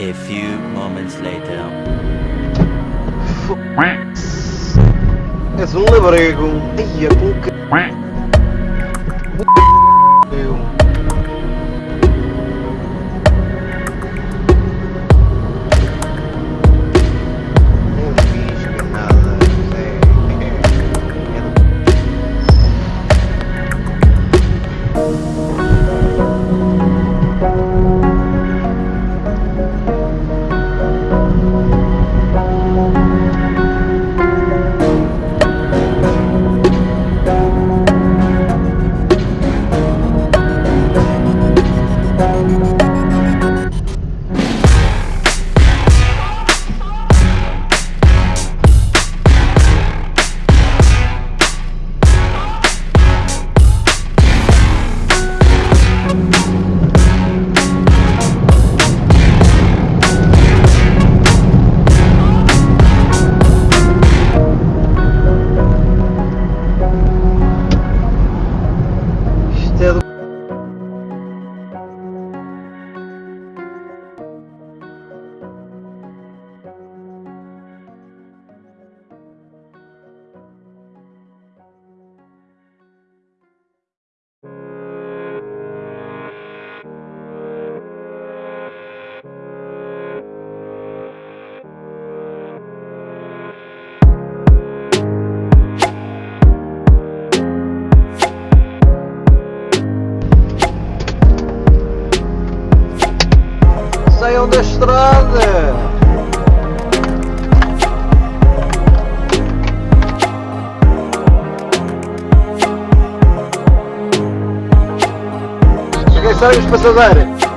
A few moments later. Esse livro Saiam da estrada! Cheguei, sabem os passadeiros!